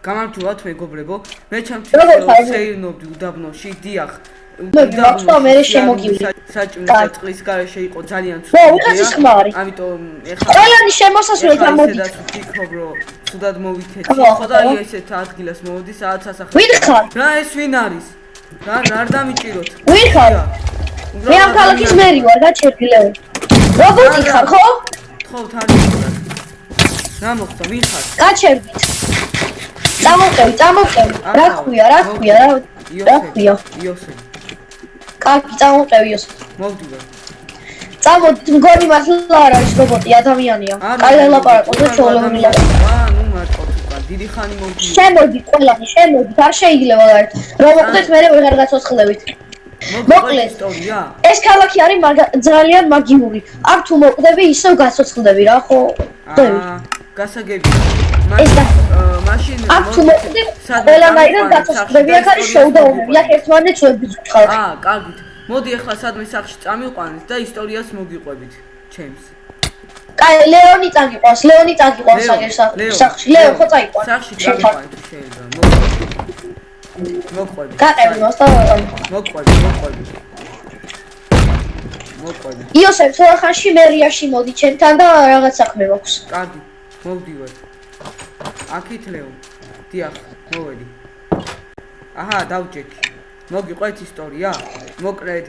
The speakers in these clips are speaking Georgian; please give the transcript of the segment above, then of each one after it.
გამარჯობათ მეგობრებო. მე როგორ ჩემთვის ხარ? შეირნობდი უდაბნოში, დიახ. მე ვახტო, მე შემოგივლი. საჭმელი კაი. და წყლის გარეშე იყო ძალიან ო, ვიღაცის ხმა არის. ამიტომ ეხლა ყველანი შემოსასვლელად ეხლა ამოდით. ისედაც ვფიქრობ, რომ თუდად მოვიქეცი. ხო, ხო და ხო. ესეთ ადგილას მოვდი, სადაც ასახავს. ვინ ხარ? რა ეს ვინ არის? რა რა დამიჭიროთ? ვინ ხარ? მე ამ ქალაქის მერი ვარ, გაჩერდი ლეო. რობოტი ხარ, ხო? თხოვთ არის. რა მოხდა? ვინ ხარ? გაჩერდით. წამოვყევ, წამოვყევ. რა ქვია, რა ქვია, რა რა ქვია? იოსე. კარგი, წამოვყევ იოსე. მოვდივარ. წამოდ მგონი მართლა არ არის რობოტი, ადამიანია. კარგი ლაპარაკობ და ჩოლოვნი ლაპარაკობ. აა, ნუ მარტო თუკა, დიდი ხანი მოვდი. შემოდი ყველანი, შემოდი, არ შეიძლება გარეთ. რომ მოხდეთ მე ვეღარ გაცოცხლებით. მოკლედ ისტორია. ეს ქალაქი არის ძალიან მაგიური. აქ თუ მოყდები, ისევ გაცოცხლდები რა, ხო? აა, გასაგებია. ეს და- მაშინ აქ თუ მოკვდები, ყველანაირად გაცოცხლდები. აქ არის შოუდაუნები, აქ ერთმანეთს ვებიძოთ ხალხი. აა, კარგით. მოდი ახლა სადმე სახში წამიყვანეთ და ისტორიას მოგიყვებით. ჩემს. კაი, ლეონი წაგიყვანს, ლეონი წაგიყვანს აგერ სახში. ლეო, ხო წაიყვან. სახში თუ შეიძლება. მოყვები. მოყვები. გაყევი მას და მოყვები, მოყვები. მოყვები. იოსებ თორხანში მერიაში მოდი ჩემთან და რაღაც საქმე მაქვს. კარგი, მოვდივარ. აქით ლეო. დიახ, მოვედი. აჰა, დავჭექი. მოგიყვეთ ისტორია? მოკლედ,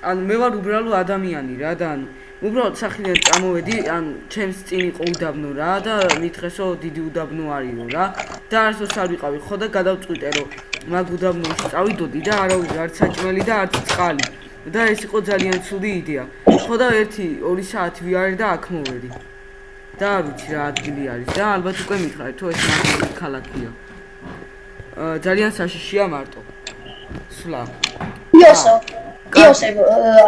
ანუ მე ვარ უბრალო ადამიანი რა და ანუ უბრალოდ სახიდან წამოვედი, ანუ ჩემს წინ იყო უდაბნო რა და მითხესო დიდი უდაბნო არისო რა და არასდროს არ ვიყავი ხო და გადავწყვიტე რომ მაგ უდაბნოში წავიდოდი და არავის არც საჭმელი და არც წყალი და ეს იყო ძალიან ცუდი იდეა. ხო და 1-2 საათი ვიარე და აქ მოვედი. და არ ვიცი რა ადგილი არის და ალბათ უკვე მითხრა თუ ეს მაგარი ქალაქია. ძალიან საშიშია მარტო. სვლა. იოსებ იოსებ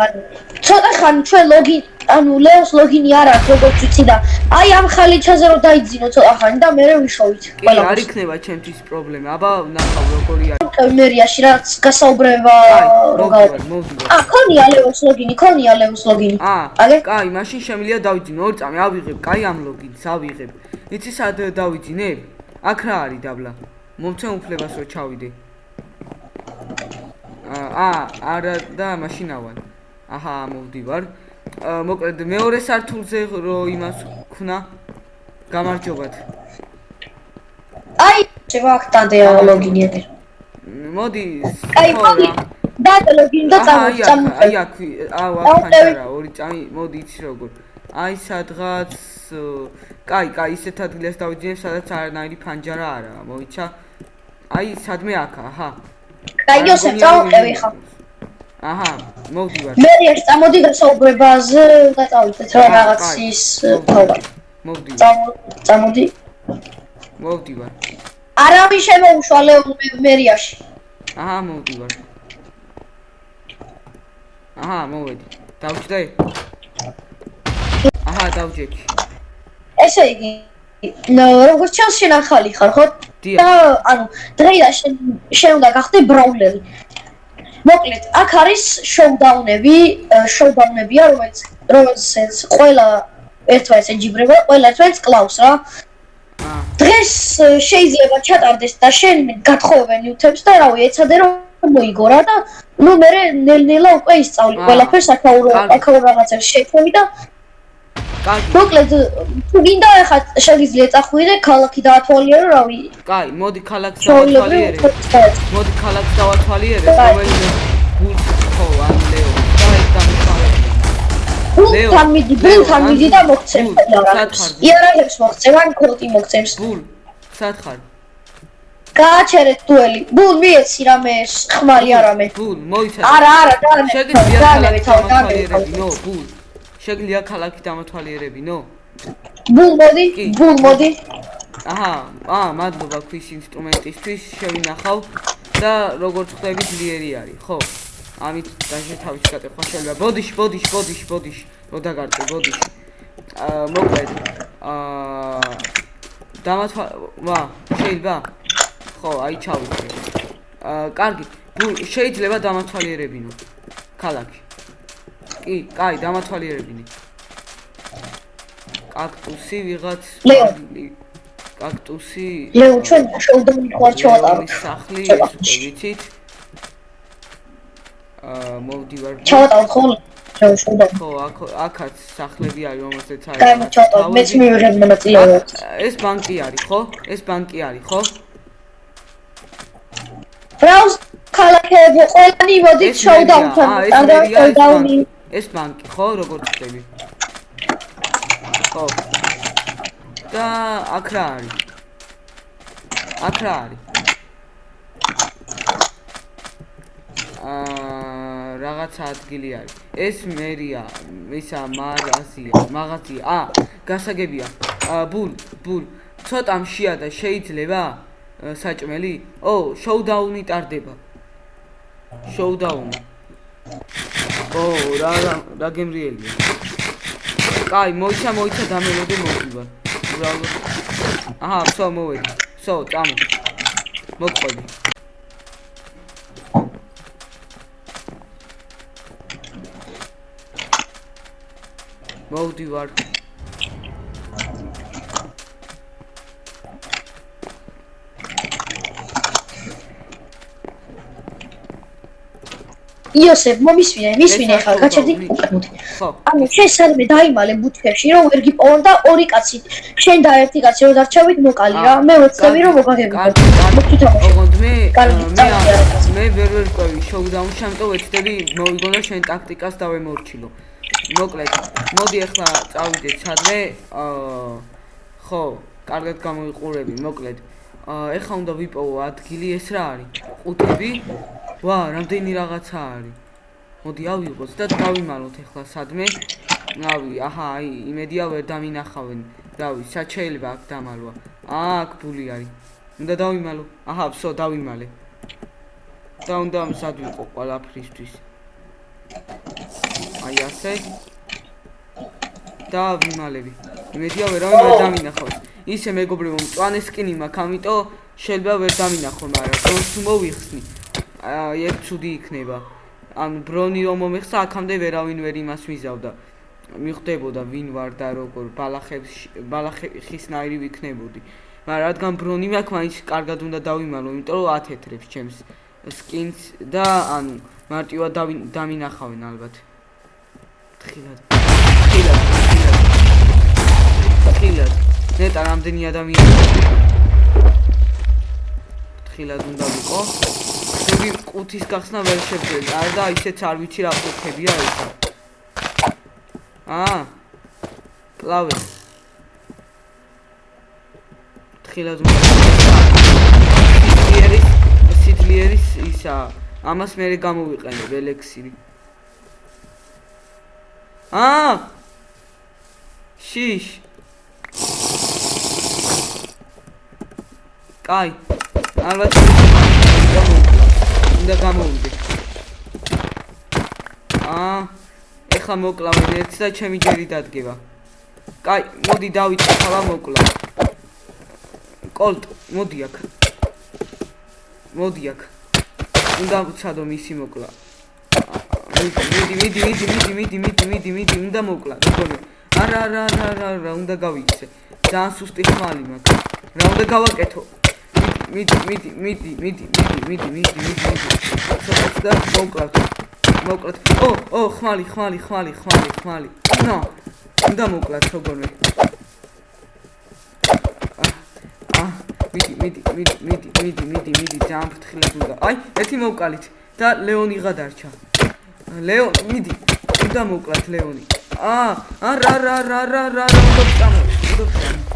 ანუ ცოტა ხანი ჩვენ ლოგი ანუ ლეოს ლოგინი არ აქვს როგორც ვიცი და აი ამ ხალიჩაზე რომ დაიძინო ცოტა ხანი და მე ვიშოვით კი, არ იქნება ჩემთვის პრობლემა. აბა ნახავ როგორი არის. მერიაში რაც გასაუბრება აი, რო მოვდივარ, გავა მოვდივარ. ა ქონია ლეოს ლოგინი ქონია ლეოს ლოგინი აა, აგე კაი, მაშინ შემიძლია დავიძინო ორი წამი, ავიღებ, კაი ამ ლოგინს ავიღებ. იცი სად დავიძინებ? აქ რა არის დაბლა? მომცემ უფლებას რომ ჩავიდე. აა, არა და მაშინ ავალ. აჰა, მოვდივარ. მოკლედ მეორე სართულზე რო იმას ქნა. გამარჯობათ. აი შევახტანდე ლოგინი ეგერ მოდი. აი მოდი და ლოგინი და აჰა, აი აქ, წამოწამო აი აქ, აუ, აქ ხანჯარა, ორი წამი, მოდი იცი როგორ. აი სადღაც, კაი, კაი, ისეთ ადგილას დავიძინებ, სადაც არანაირი ფანჯარა არაა, მოიცა? აი, სადმე აქა, აჰა. კაი იოსებ წამოყევი ხა აჰა, მოვდივარ, მერიაში წამოდი გასაუბრებაზე და წავიდეთ რა კაი, რაღაცის კაი, თავა მოვდივარ, წამო- წამოდი მოვდივარ. არავინ შემოუშვა ლეო მერიაში აჰა, მოვდივარ. აჰა, მოვედი. დავჭდე? აჰა, დავჭექი. ესე იგი როგორც ჩანს შენ ახალი ხარ ხო და ანუ დღეიდან შენ შენ უნდა გახდე ბრაულერი მოკლედ აქ არის შოუდაუნები შოუდაუნებია რომელიც რომელსაც ყველა ერთმანეთს ეჯიბრება ყველა ერთმანეთს კლავს რა დღეს შეიძლება ჩატარდეს და შენ გათხოვებენ ნიუთებს და რავი ეცადე რომ მოიგო რა და ნუ მე ნელ-ნელა უკვე ისწავლი ყველაფერს აქაურ კარგი. აქაურ რაღაცებს შექმნი და კარგი. მოკლედ თუ გინდა ახლა შეგიძლია წახვიდე ქალაქი დაათვალიერო რავი კაი, მოდი ქალაქს ჩვეულებრივ დავათვალიერებ. მოდი ქალაქს დავათვალიერებ, კაი. რომელიც გულს ხო ან ლეო და ეს დამიხარებია. ლეო, ბულთან მიდი ბულთან მიდი და მოგცემ იარაღებს იარაღებს მოგცემ ან კროტი მოგცემს ბულ, სად ხარ? გააჩერეთ დუელი ბულ მიეცი რამე ხმარი არამე ბულ, მოიცადე. არა არა შეგიძლია დაანებე ქალაქი თავი დამათვალიერებინო, ბულ. შეგიძლია ქალაქი დამათვალიერებინო? ბულ მოდი ბულ მოდი აჰა, აა, მადლობა ქვის ინსტრუმენტისთვის, შევინახავ და როგორც ხვდები ძლიერი არის, ხო? ამით დაჟე თავის გატეხვა შეიძლება. ბოდიში, ბოდიში, ბოდიში, ბოდიში. რო დაგარტყე, ბოდიში. აა, მოკლედ. აა დამათვა, ვა, შეიძლება? ხო, აი ჩავიწე. აა, კარგი. შეიძლება დამათვალიერებინო. ქალაქი. კი, კაი, დამათვალიერებინი. კაქტუსი ვიღაც კაქტუსი ლეო ჩვენ შევდები ხوار ჩავატაროთ სახლი ვიწით აა მოვდივარ ჩავატაროთ ხოლმე ხო აქაც სახლები არის რომელზეც არის და ჩავატაროთ მეც მივიღებ მონაწილეობას ეს ბანკი არის ხო? ეს ბანკი არის ხო? ბრაუს ქალაქები ყველანი მოდით შოუდაუნთან და შოუდაუნი ეს ბანკი ხო როგორ ხდები ხო და აქ რა არის? აქ რა არის? აა რაღაცა ადგილი არის. ეს მერია ისა მაღაზია მაღაზია ა გასაგებია. ბულ ბულ. ცოტა მშია და შეიძლება საჭმელი. ო შოუდაუნი ტარდება. შოუდაუნი ო რა რა რა გემრიელია კაი მოიცა მოიცა დამელოდი მოვივა უბრალოდ აჰა ვსო მოვედი. ვსო წამო. მოყვები მოვდივარ იოსებ მომისმინე მისმინე ხარ არ გაჩერდი? ხო. ანუ შენ სადმე დაიმალე ბუთებში რომ ვერ გიპოვონ და ორი კაცი. შენ და ერთი კაცი რომ დარჩევით მოკალი რა მე ვეცდები რომ მოგითამაშე ოღონდ მე მე მე ვერ ვერ ყვევი შოუდაუნში ამიტომ ვეცდები მოვიგონო შენ ტაქტიკას დავემორჩილო. მოკლედ. მოდი ახლა წავიდეთ სადმე აა ხო კარგად გამოიყურები მოკლედ. აა ეხლა უნდა ვიპოვო ადგილი ეს რა არის? ყუთები ვა რამდენი რაღაცა არის? მოდი ავიღოთ და დავიმალოთ ახლა სადმე რავი აჰა აი იმედია ვერ დამინახავენ. რავი სად შეიძლება აქ დამალვა. აქ ბული არის. უნდა დავიმალო. აჰა ვსო დავიმალე. და უნდა სად ვიყო ყველაფრისთვის. აი ასე. და ვიმალები. იმედია ვერ დამინახავს. ისე მეგობრებო მწვანე სკინი მაქვს ამიტომ შეიძლება ვერ დამინახო მაგრამ ბრონს თუ მოვიხსნი აი ეგ ცუდი იქნება. ან ბრონი რომ მომეხსა აქამდე ვერავინ ვერ იმას ვიზავდა. მიხვდებოდა ვინ ვარ და როგორ ბალახებს ბალახისნაირი ვიქნებოდი. მაგრამ რადგან ბრონი მაქვს მაინც კარგად უნდა დავიმალო იმიტომ რომ ათეთრებს ჩემს სკინს და ანუ მარტივად დავი- დამინახავენ ალბათ. თხილად. თხილად თხილად. ნეტა რამდენი ადამიანი? თხილად უნდა ვიყოები ყუთის გახსნა ვერ შევძელი არა და ისეც არ ვიცი რა ყუთებია ესა აა კლავე თხილად უნდა სიძლიერის სიძლიერის ისა ამას მე გამოვიყენებ ელექსირი აა შიშ. კაი. ალბათ უნდა გამოვიდე აა ეხლა მოკლავენ ერთს და ჩემი ჯერი დადგება. კაი მოდი დავიწყე ხალა მოკლა კოლტ მოდი აქ. მოდი აქ. უნდა ვცადო მისი მოკლა მიდი მიდი მიდი მიდი მიდი მიდი მიდი მიდი უნდა მოკლა არა არა არა არა არა უნდა გავიქცე ძალიან სუსტი ხმალი მაქვს. რა უნდა გავაკეთო მიდი, მიდი, მიდი, მიდი, მიდი, მიდი, მიდი, მიდი. სოფელს და მოვკლავთ. მოვკლავთ. ო, ო, ხმალი, ხმალი, ხმალი, ხმალი, ხმალი. ნო. უნდა მოვკლავთ როგორმე. მიდი, მიდი, მიდი, მიდი, მიდი, მიდი, მიდი, ძალიან ფრთხილად უნდა. აი, ერთი მოვკალით და ლეონი გადარჩა. ლეო, მიდი. უნდა მოვკლავთ ლეონი. აა, რა რა რა რა რა უნდა წამო. უნდა წამო.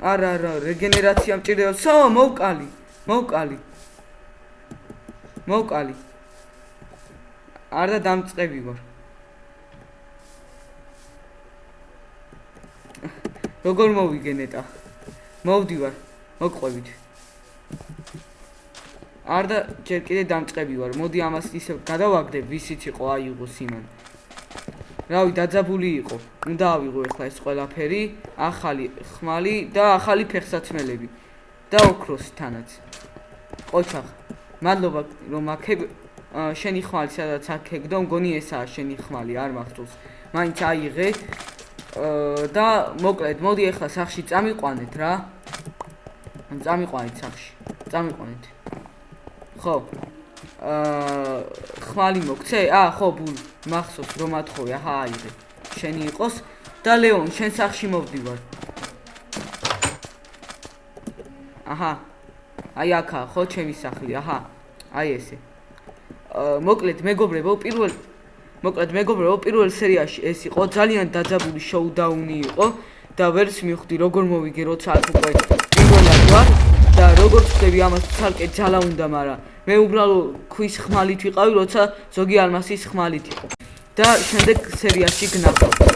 არა არა რეგენერაცია მჭირდება. სო მოვკალი მოვკალი. მოვკალი. არ და დამწყები ვარ. როგორ მოვიგენეტა? მოვდივარ მოყვებით არ და ჯერ კიდე დამწყები ვარ. მოდი ამას ისე გადავაგდებ ვისიც იყო აიღო სიმან რავი დაძაბული იყო უნდა ავიღო ახლა ეს ყველაფერი ახალი ხმალი და ახალი ფეხსაცმელები და ოქროსი თანაც ყოჩახ მადლობა რომ აქებ შენი ხმალი სადაც აქეგდო მგონი ესაა შენი ხმალი არ მახსოვს მაინც აიღე და მოკლედ, მოდი ახლა სახში წამიყვანეთ რა. ან წამიყვანეთ სახში. წამიყვანეთ. ხო. აა, ხმალი მოგცე? აა, ხო, ბულ, მახსოვს რომ ათხოვე, აჰა, აიღე. შენი იყოს და ლეონ, შენ სახში მოვდივარ. აჰა. აი აქა, ხო, ჩემი სახლი, აჰა. აი ესე. მოკლედ, მეგობრებო, პირველ მოკლედ მეგობრებო, პირველ სერიაში ეს იყო ძალიან დაძაბული შოუდაუნი იყო და ვერც მივხვდი როგორ მოვიგე, როცა აქ უკვე პირველად ვარ და როგორ ხდები ამას ცალკე ძალა უნდა, მაგრამ მე უბრალოდ ქვის ხმალით ვიყავი, როცა ზოგი ალმასის ხმალით იყო. და შემდეგ სერიაში გნახავ.